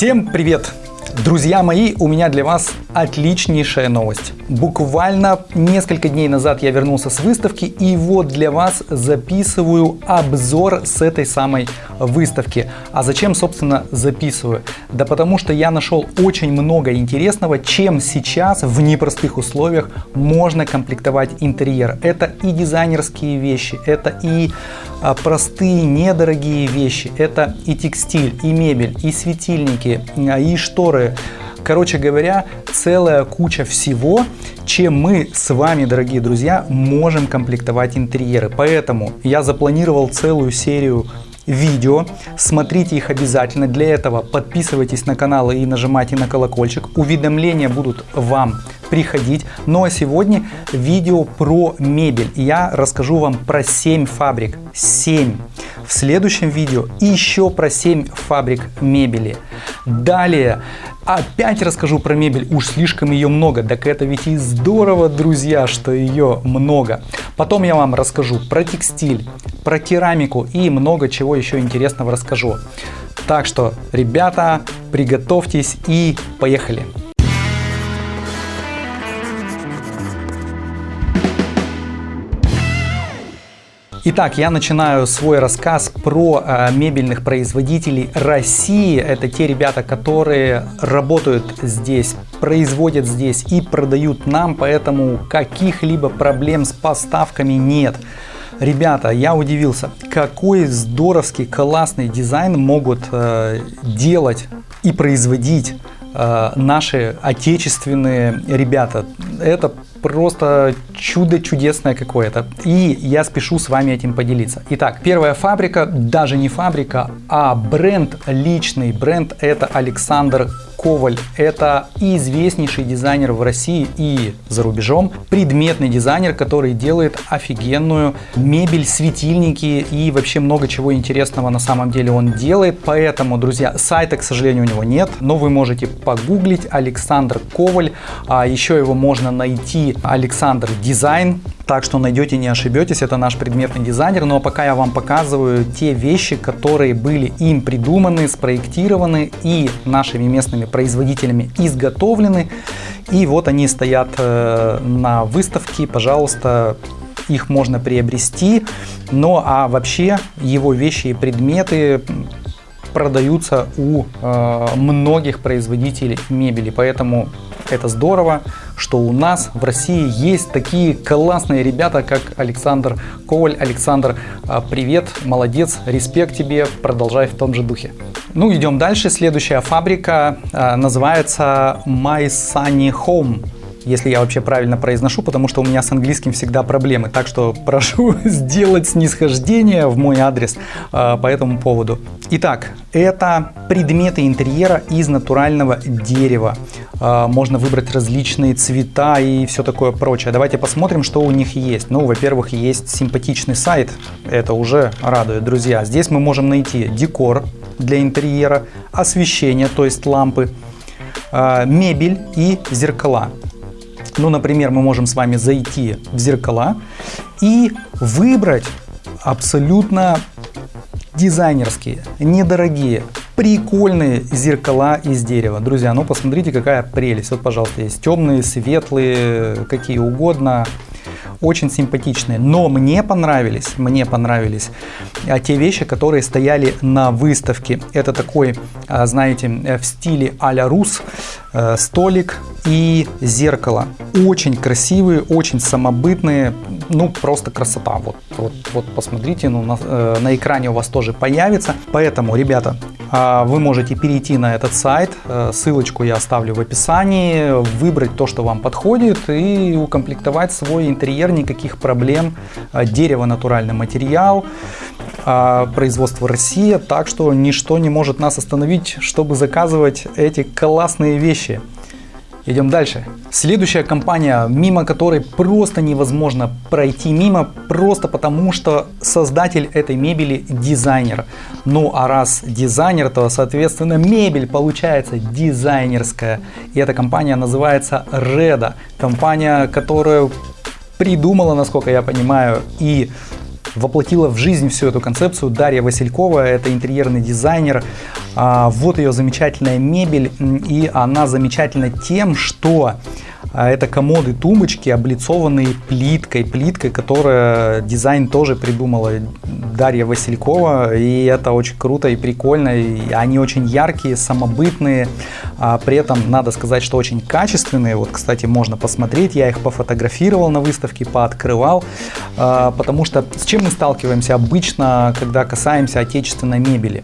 Всем привет! Друзья мои, у меня для вас отличнейшая новость. Буквально несколько дней назад я вернулся с выставки и вот для вас записываю обзор с этой самой выставки. А зачем, собственно, записываю? Да потому что я нашел очень много интересного, чем сейчас в непростых условиях можно комплектовать интерьер. Это и дизайнерские вещи, это и а, простые недорогие вещи, это и текстиль, и мебель, и светильники, а, и шторы, Короче говоря, целая куча всего, чем мы с вами, дорогие друзья, можем комплектовать интерьеры. Поэтому я запланировал целую серию видео. Смотрите их обязательно. Для этого подписывайтесь на канал и нажимайте на колокольчик. Уведомления будут вам приходить. Ну а сегодня видео про мебель. Я расскажу вам про 7 фабрик. 7. В следующем видео еще про 7 фабрик мебели. Далее опять расскажу про мебель, уж слишком ее много. Так это ведь и здорово, друзья, что ее много. Потом я вам расскажу про текстиль, про керамику и много чего еще интересного расскажу. Так что, ребята, приготовьтесь и поехали! Итак, я начинаю свой рассказ про э, мебельных производителей России. Это те ребята, которые работают здесь, производят здесь и продают нам, поэтому каких-либо проблем с поставками нет. Ребята, я удивился, какой здоровский, классный дизайн могут э, делать и производить э, наши отечественные ребята. Это просто чудо чудесное какое-то. И я спешу с вами этим поделиться. Итак, первая фабрика, даже не фабрика, а бренд, личный бренд, это Александр Коваль. Это известнейший дизайнер в России и за рубежом. Предметный дизайнер, который делает офигенную мебель, светильники и вообще много чего интересного на самом деле он делает. Поэтому, друзья, сайта, к сожалению, у него нет, но вы можете погуглить Александр Коваль. А еще его можно найти Александр Дизайн. Так что найдете, не ошибетесь, это наш предметный дизайнер. Но пока я вам показываю те вещи, которые были им придуманы, спроектированы и нашими местными производителями изготовлены. И вот они стоят э, на выставке, пожалуйста, их можно приобрести. Ну а вообще его вещи и предметы продаются у э, многих производителей мебели. Поэтому это здорово, что у нас в России есть такие классные ребята, как Александр Коваль. Александр, а, привет, молодец, респект тебе, продолжай в том же духе. Ну, идем дальше. Следующая фабрика а, называется My Sunny Home если я вообще правильно произношу, потому что у меня с английским всегда проблемы. Так что прошу сделать снисхождение в мой адрес э, по этому поводу. Итак, это предметы интерьера из натурального дерева. Э, можно выбрать различные цвета и все такое прочее. Давайте посмотрим, что у них есть. Ну, во-первых, есть симпатичный сайт. Это уже радует, друзья. Здесь мы можем найти декор для интерьера, освещение, то есть лампы, э, мебель и зеркала. Ну, например, мы можем с вами зайти в зеркала и выбрать абсолютно дизайнерские, недорогие, прикольные зеркала из дерева. Друзья, ну посмотрите, какая прелесть. Вот, пожалуйста, есть темные, светлые, какие угодно очень симпатичные. Но мне понравились, мне понравились а, те вещи, которые стояли на выставке. Это такой, а, знаете, в стиле а-ля рус, э, столик и зеркало. Очень красивые, очень самобытные, ну просто красота. Вот, вот, вот посмотрите, ну, на, э, на экране у вас тоже появится. Поэтому, ребята, а, вы можете перейти на этот сайт, э, ссылочку я оставлю в описании, выбрать то, что вам подходит и укомплектовать свой интерьер, никаких проблем. А, дерево натуральный материал, а, производство Россия, так что ничто не может нас остановить, чтобы заказывать эти классные вещи. Идем дальше. Следующая компания, мимо которой просто невозможно пройти мимо, просто потому что создатель этой мебели дизайнер. Ну а раз дизайнер, то соответственно мебель получается дизайнерская. И эта компания называется Reda. Компания, которая придумала, насколько я понимаю, и воплотила в жизнь всю эту концепцию Дарья Василькова, это интерьерный дизайнер. А, вот ее замечательная мебель, и она замечательна тем, что а это комоды, тумбочки, облицованные плиткой. Плиткой, которая дизайн тоже придумала Дарья Василькова. И это очень круто и прикольно. И они очень яркие, самобытные. А при этом надо сказать, что очень качественные. Вот, кстати, можно посмотреть. Я их пофотографировал на выставке, пооткрывал. А, потому что с чем мы сталкиваемся обычно, когда касаемся отечественной мебели?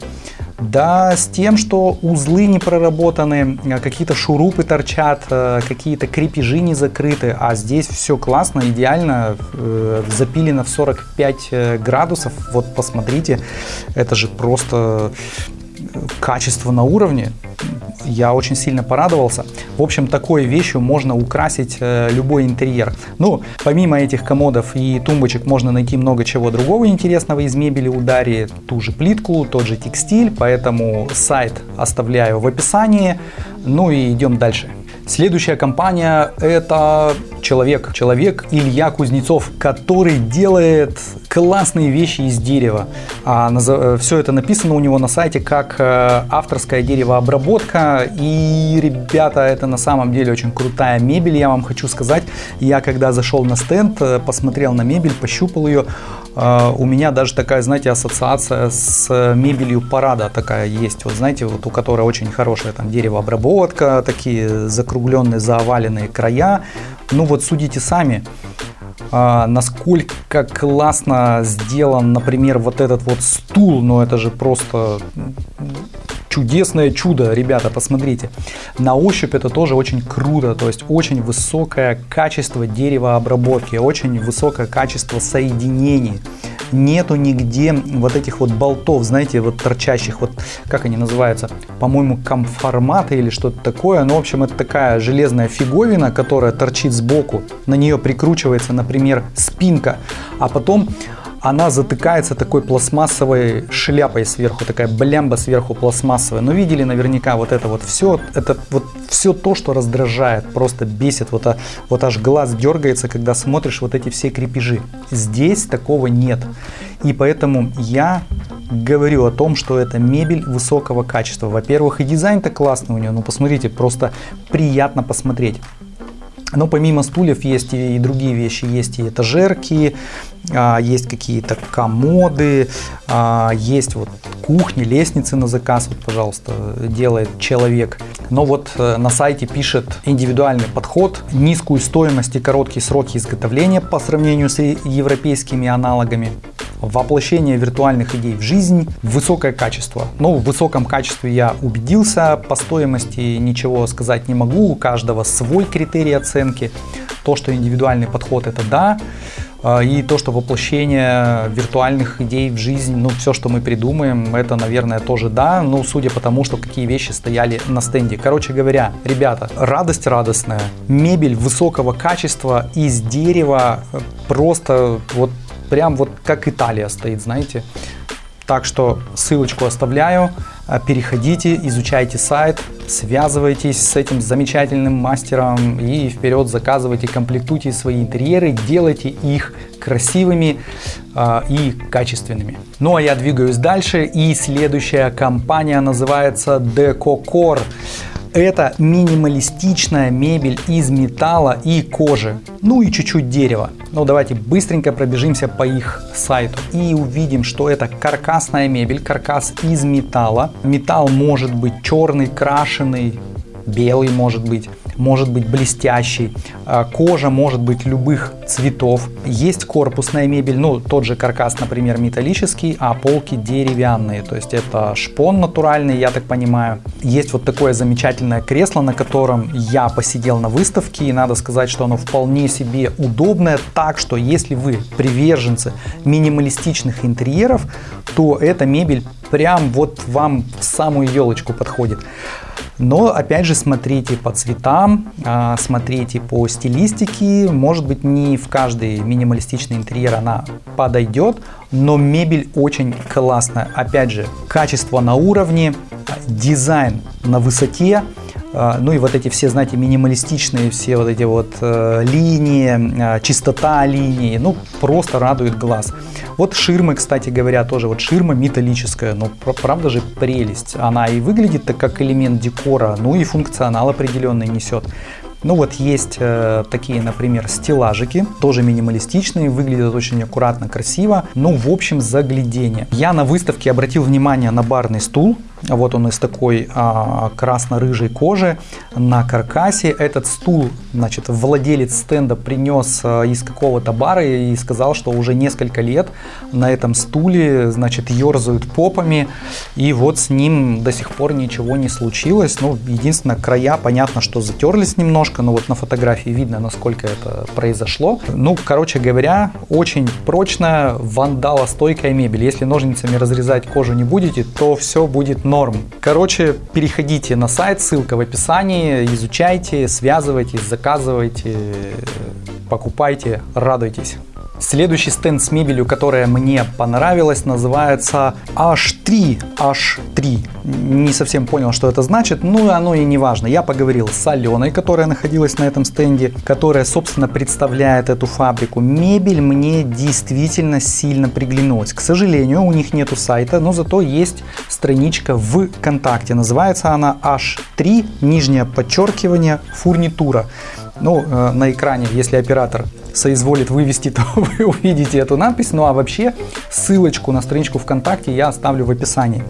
Да, с тем, что узлы не проработаны, э, какие-то шурупы торчат, э, какие-то крепежи не закрыты, а здесь все классно, идеально, э, запилено в 45 градусов. Вот посмотрите, это же просто качество на уровне я очень сильно порадовался. В общем, такой вещью можно украсить э, любой интерьер. Ну, помимо этих комодов и тумбочек можно найти много чего другого интересного из мебели у Дарьи. Ту же плитку, тот же текстиль, поэтому сайт оставляю в описании. Ну и идем дальше. Следующая компания это человек, человек Илья Кузнецов, который делает классные вещи из дерева. А, э, все это написано у него на сайте как э, авторская деревообработка. И, ребята, это на самом деле очень крутая мебель, я вам хочу сказать. Я когда зашел на стенд, э, посмотрел на мебель, пощупал ее, у меня даже такая, знаете, ассоциация с мебелью парада такая есть. Вот знаете, вот у которой очень хорошая там деревообработка, такие закругленные, заоваленные края. Ну вот судите сами, а, насколько классно сделан, например, вот этот вот стул, но это же просто чудесное чудо, ребята, посмотрите. На ощупь это тоже очень круто, то есть очень высокое качество деревообработки, очень высокое качество соединений нету нигде вот этих вот болтов, знаете, вот торчащих, вот как они называются, по-моему, комформаты или что-то такое. Ну, в общем, это такая железная фиговина, которая торчит сбоку. На нее прикручивается, например, спинка, а потом она затыкается такой пластмассовой шляпой сверху, такая блямба сверху пластмассовая. Но видели наверняка вот это вот все, это вот все то, что раздражает, просто бесит, вот, а, вот аж глаз дергается, когда смотришь вот эти все крепежи. Здесь такого нет. И поэтому я говорю о том, что это мебель высокого качества. Во-первых, и дизайн-то классный у нее, ну посмотрите, просто приятно посмотреть. Но помимо стульев есть и другие вещи, есть и этажерки, а, есть какие-то комоды, а, есть вот кухни, лестницы на заказ, вот, пожалуйста, делает человек. Но вот э, на сайте пишет индивидуальный подход, низкую стоимость и короткие сроки изготовления по сравнению с европейскими аналогами воплощение виртуальных идей в жизнь, высокое качество. Но в высоком качестве я убедился, по стоимости ничего сказать не могу, у каждого свой критерий оценки. То, что индивидуальный подход это да, а, и то, что воплощение виртуальных идей в жизнь, ну, все, что мы придумаем, это, наверное, тоже да, ну, судя по тому, что какие вещи стояли на стенде. Короче говоря, ребята, радость радостная, мебель высокого качества из дерева, просто вот прям вот как Италия стоит, знаете. Так что ссылочку оставляю, а, переходите, изучайте сайт, связывайтесь с этим замечательным мастером и вперед заказывайте, комплектуйте свои интерьеры, делайте их красивыми э, и качественными. Ну а я двигаюсь дальше и следующая компания называется DecoCore. Это минималистичная мебель из металла и кожи, ну и чуть-чуть дерева. Ну давайте быстренько пробежимся по их сайту и увидим, что это каркасная мебель, каркас из металла. Металл может быть черный, крашеный, белый может быть может быть блестящий, а, кожа может быть любых цветов. Есть корпусная мебель, ну тот же каркас, например, металлический, а полки деревянные, то есть это шпон натуральный, я так понимаю. Есть вот такое замечательное кресло, на котором я посидел на выставке, и надо сказать, что оно вполне себе удобное, так что если вы приверженцы минималистичных интерьеров, то эта мебель прям вот вам в самую елочку подходит. Но опять же смотрите по цветам, а, смотрите по стилистике. Может быть не в каждый минималистичный интерьер она подойдет, но мебель очень классная. Опять же, качество на уровне, дизайн на высоте, ну и вот эти все, знаете, минималистичные все вот эти вот э, линии, а, чистота линии, ну просто радует глаз. Вот ширмы, кстати говоря, тоже вот ширма металлическая, ну правда же прелесть. Она и выглядит так как элемент декора, ну и функционал определенный несет. Ну вот есть э, такие, например, стеллажики, тоже минималистичные, выглядят очень аккуратно, красиво. Ну, в общем, заглядение. Я на выставке обратил внимание на барный стул. Вот он из такой а, красно-рыжей кожи на каркасе. Этот стул, значит, владелец стенда принес а, из какого-то бара и сказал, что уже несколько лет на этом стуле, значит, ерзают попами. И вот с ним до сих пор ничего не случилось. Ну, единственное, края, понятно, что затерлись немножко, но вот на фотографии видно, насколько это произошло. Ну, короче говоря, очень прочная, вандалостойкая мебель. Если ножницами разрезать кожу не будете, то все будет норм. Короче, переходите на сайт, ссылка в описании, изучайте, связывайтесь, заказывайте, покупайте, радуйтесь. Следующий стенд с мебелью, которая мне понравилась, называется H3. H3. Не совсем понял, что это значит, но оно и не важно. Я поговорил с Аленой, которая находилась на этом стенде, которая, собственно, представляет эту фабрику. Мебель мне действительно сильно приглянулась. К сожалению, у них нету сайта, но зато есть страничка в ВКонтакте. Называется она H3, нижнее подчеркивание, фурнитура. Ну, э, на экране, если оператор соизволит вывести, то вы увидите эту надпись. Ну а вообще ссылочку на страничку ВКонтакте я оставлю в описании.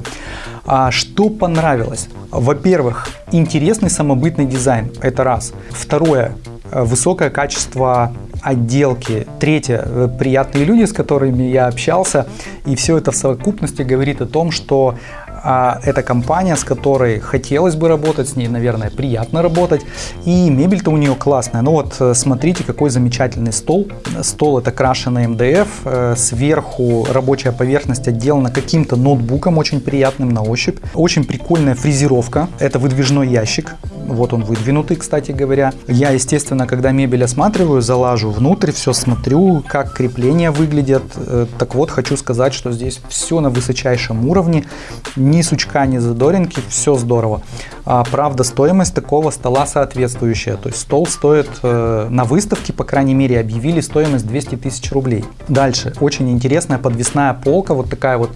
А что понравилось? Во-первых, интересный самобытный дизайн. Это раз. Второе. Высокое качество отделки. Третье. Приятные люди, с которыми я общался. И все это в совокупности говорит о том, что а это компания, с которой хотелось бы работать, с ней, наверное, приятно работать. И мебель-то у нее классная. Ну вот, э, смотрите, какой замечательный стол. Стол это крашеный МДФ. Э, сверху рабочая поверхность отделана каким-то ноутбуком, очень приятным на ощупь. Очень прикольная фрезеровка. Это выдвижной ящик. Вот он выдвинутый, кстати говоря. Я, естественно, когда мебель осматриваю, залажу внутрь, все смотрю, как крепления выглядят. Э, так вот, хочу сказать, что здесь все на высочайшем уровне. Ни сучка, ни задоринки, все здорово. А, правда, стоимость такого стола соответствующая. То есть стол стоит э, на выставке, по крайней мере, объявили стоимость 200 тысяч рублей. Дальше, очень интересная подвесная полка, вот такая вот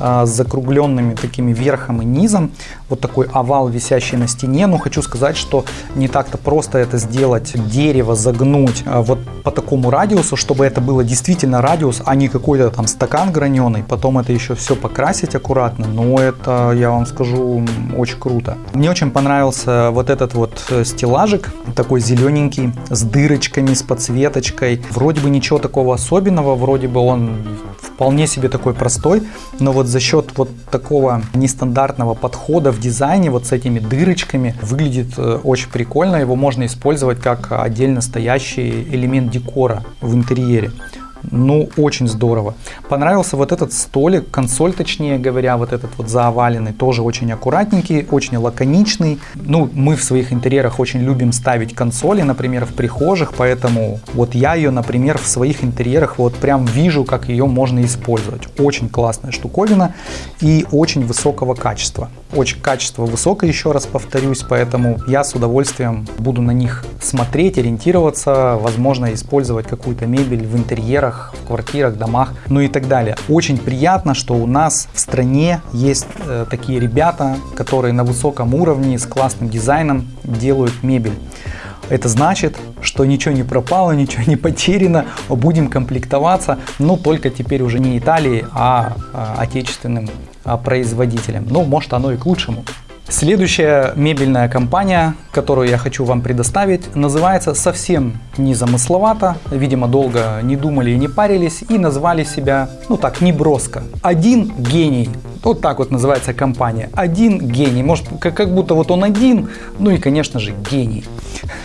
а, с закругленными такими верхом и низом. Вот такой овал, висящий на стене. Но хочу сказать, что не так-то просто это сделать, дерево загнуть а, вот по такому радиусу, чтобы это было действительно радиус, а не какой-то там стакан граненый. Потом это еще все покрасить аккуратно. Но это, я вам скажу, очень круто. Мне очень понравился вот этот вот э, стеллажик, такой зелененький, с дырочками, с подсветочкой. Вроде бы ничего такого особенного, вроде бы он вполне себе такой простой, но вот за счет вот такого нестандартного подхода в дизайне, вот с этими дырочками, выглядит э, очень прикольно. Его можно использовать как отдельно стоящий элемент декора в интерьере. Ну, очень здорово. Понравился вот этот столик, консоль, точнее говоря, вот этот вот заоваленный, тоже очень аккуратненький, очень лаконичный. Ну, мы в своих интерьерах очень любим ставить консоли, например, в прихожих, поэтому вот я ее, например, в своих интерьерах вот прям вижу, как ее можно использовать. Очень классная штуковина и очень высокого качества. Очень качество высокое, еще раз повторюсь, поэтому я с удовольствием буду на них смотреть, ориентироваться, возможно, использовать какую-то мебель в интерьерах, в квартирах, домах, ну и так далее. Очень приятно, что у нас в стране есть э, такие ребята, которые на высоком уровне с классным дизайном делают мебель. Это значит, что ничего не пропало, ничего не потеряно, будем комплектоваться, но только теперь уже не Италией, а, а отечественным а, производителем. Ну, может оно и к лучшему. Следующая мебельная компания, которую я хочу вам предоставить, называется совсем незамысловато. Видимо, долго не думали и не парились и назвали себя, ну так, неброско. Один гений. Вот так вот называется компания. Один гений. Может, как, как будто вот он один, ну и, конечно же, гений.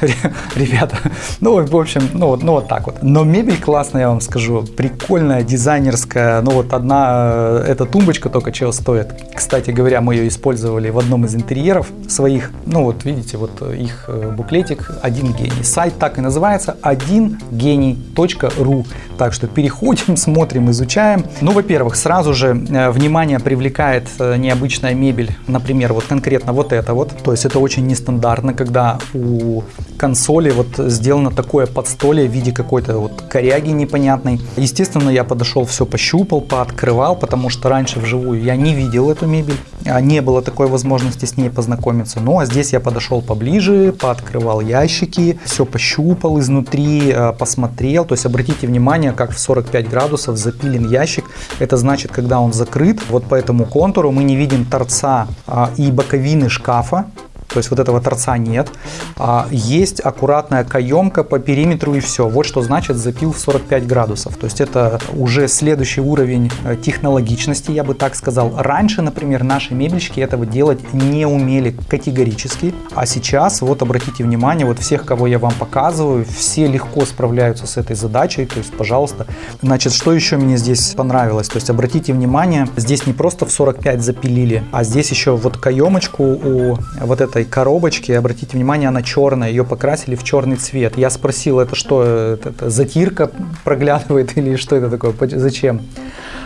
Ребята, ну, в общем, ну вот, ну вот так вот. Но мебель классная, я вам скажу. Прикольная, дизайнерская. Ну вот одна, э, эта тумбочка только чего стоит. Кстати говоря, мы ее использовали в одном из интерьеров своих. Ну вот, видите, вот их э, буклетик «Один гений». Сайт так и называется «одингений.ру». Так что переходим, смотрим, изучаем. Ну, во-первых, сразу же э, внимание привлекает э, необычная мебель, например, вот конкретно вот это вот. То есть это очень нестандартно, когда у консоли вот сделано такое подстолье в виде какой-то вот коряги непонятной. Естественно, я подошел, все пощупал, пооткрывал, потому что раньше вживую я не видел эту мебель, не было такой возможности с ней познакомиться. Ну, а здесь я подошел поближе, пооткрывал ящики, все пощупал изнутри, э, посмотрел. То есть обратите внимание, как в 45 градусов запилен ящик. Это значит, когда он закрыт, вот по этому контуру мы не видим торца а, и боковины шкафа, то есть вот этого торца нет. А есть аккуратная каемка по периметру и все. Вот что значит запил в 45 градусов. То есть это уже следующий уровень э, технологичности, я бы так сказал. Раньше, например, наши мебельщики этого делать не умели категорически. А сейчас, вот обратите внимание, вот всех, кого я вам показываю, все легко справляются с этой задачей. То есть, пожалуйста. Значит, что еще мне здесь понравилось? То есть, обратите внимание, здесь не просто в 45 запилили, а здесь еще вот каемочку у вот этой этой коробочки, обратите внимание, она черная, ее покрасили в черный цвет. Я спросил, это что, это, это затирка проглядывает или что это такое, зачем?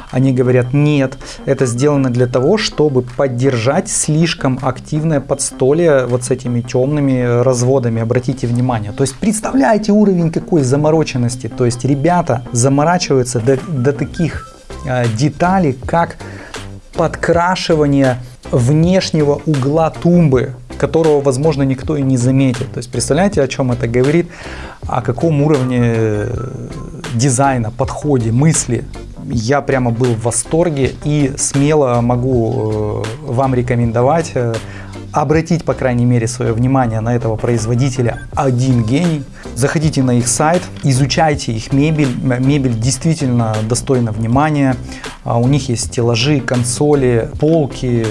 Они говорят, нет, это сделано для того, чтобы поддержать слишком активное подстолье вот с этими темными разводами, обратите внимание. То есть представляете уровень какой замороченности, то есть ребята заморачиваются до, до таких э, деталей, как подкрашивание внешнего угла тумбы которого, возможно, никто и не заметит. То есть представляете, о чем это говорит, о каком уровне э, дизайна, подходе, мысли. Я прямо был в восторге и смело могу э, вам рекомендовать э, обратить, по крайней мере, свое внимание на этого производителя «Один гений». Заходите на их сайт, изучайте их мебель. Мебель действительно достойна внимания. А, у них есть стеллажи, консоли, полки.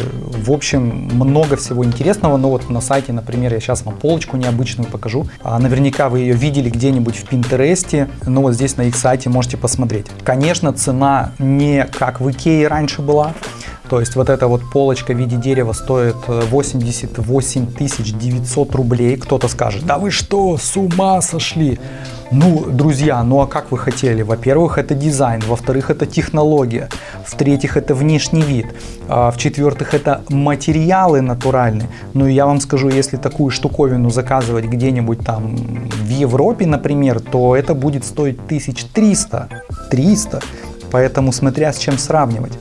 В общем, много всего интересного. Но вот на сайте, например, я сейчас вам полочку необычную покажу. А, наверняка вы ее видели где-нибудь в Пинтересте. Но вот здесь на их сайте можете посмотреть. Конечно, цена не как в Икее раньше была. То есть вот эта вот полочка в виде дерева стоит 88 э, 900 рублей. Кто-то скажет, да вы что, с ума сошли? Ну, друзья, ну а как вы хотели? Во-первых, это дизайн, во-вторых, это технология, в-третьих, это внешний вид, а в-четвертых, это материалы натуральные. Ну, я вам скажу, если такую штуковину заказывать где-нибудь там в Европе, например, то это будет стоить 1300, 300. Поэтому смотря с чем сравнивать.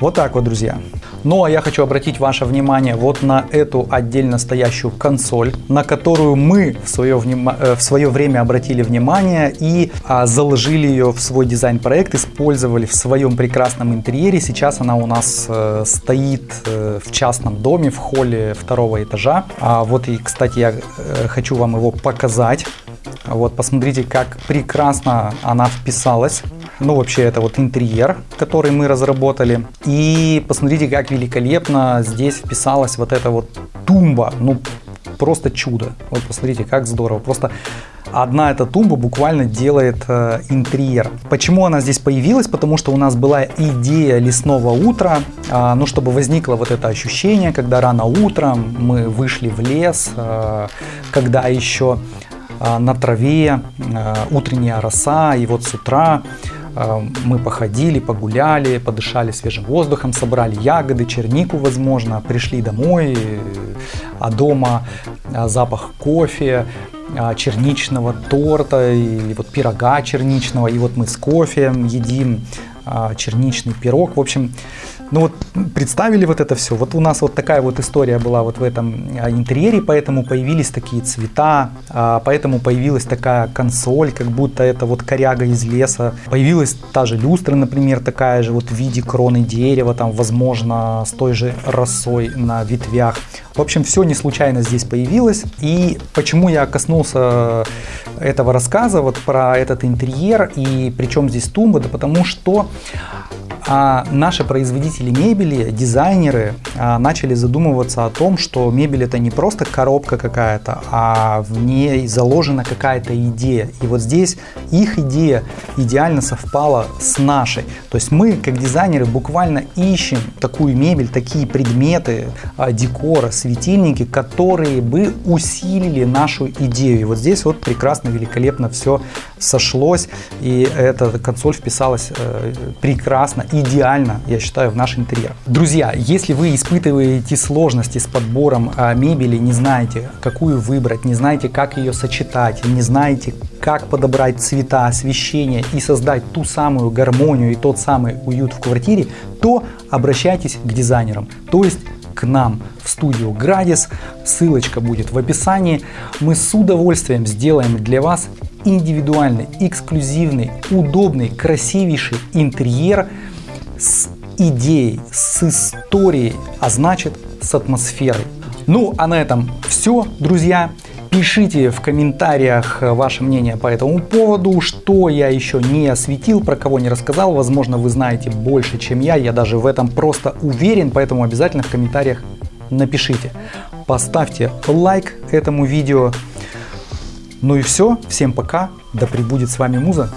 Вот так вот, друзья. Ну а я хочу обратить ваше внимание вот на эту отдельно стоящую консоль, на которую мы в свое, внима э, в свое время обратили внимание и а, заложили ее в свой дизайн-проект, использовали в своем прекрасном интерьере. Сейчас она у нас э, стоит э, в частном доме в холле второго этажа. А вот и, кстати, я э, хочу вам его показать. Вот, посмотрите, как прекрасно она вписалась ну, вообще, это вот интерьер, который мы разработали. И посмотрите, как великолепно здесь вписалась вот эта вот тумба. Ну, просто чудо. Вот посмотрите, как здорово. Просто одна эта тумба буквально делает э, интерьер. Почему она здесь появилась? Потому что у нас была идея лесного утра, э, ну, чтобы возникло вот это ощущение, когда рано утром мы вышли в лес, э, когда еще э, на траве э, утренняя роса, и вот с утра мы походили, погуляли, подышали свежим воздухом, собрали ягоды, чернику, возможно, пришли домой, а дома а, запах кофе, а, черничного торта или вот пирога черничного, и вот мы с кофе едим черничный пирог. В общем, ну вот представили вот это все. Вот у нас вот такая вот история была вот в этом а, интерьере, поэтому появились такие цвета, а, поэтому появилась такая консоль, как будто это вот коряга из леса. Появилась та же люстра, например, такая же вот в виде кроны дерева, там, возможно, с той же росой на ветвях. В общем, все не случайно здесь появилось. И почему я коснулся этого рассказа, вот про этот интерьер, и причем здесь тумба, да потому что А наши производители мебели, дизайнеры а, начали задумываться о том, что мебель это не просто коробка какая-то, а в ней заложена какая-то идея. И вот здесь их идея идеально совпала с нашей. То есть мы, как дизайнеры, буквально ищем такую мебель, такие предметы, а, декора, светильники, которые бы усилили нашу идею. И вот здесь вот прекрасно, великолепно все сошлось, и эта консоль вписалась э, прекрасно, идеально, я считаю, в наш интерьер. Друзья, если вы испытываете сложности с подбором э, мебели, не знаете, какую выбрать, не знаете, как ее сочетать, не знаете, как подобрать цвета, освещение и создать ту самую гармонию и тот самый уют в квартире, то обращайтесь к дизайнерам, то есть к нам в студию Градис. Ссылочка будет в описании. Мы с удовольствием сделаем для вас индивидуальный, эксклюзивный, удобный, красивейший интерьер с идеей, с историей, а значит с атмосферой. Ну а на этом все, друзья. Пишите в комментариях ваше мнение по этому поводу, что я еще не осветил, про кого не рассказал. Возможно, вы знаете больше, чем я. Я даже в этом просто уверен, поэтому обязательно в комментариях напишите. Поставьте лайк этому видео. Ну и все. Всем пока. Да пребудет с вами Муза.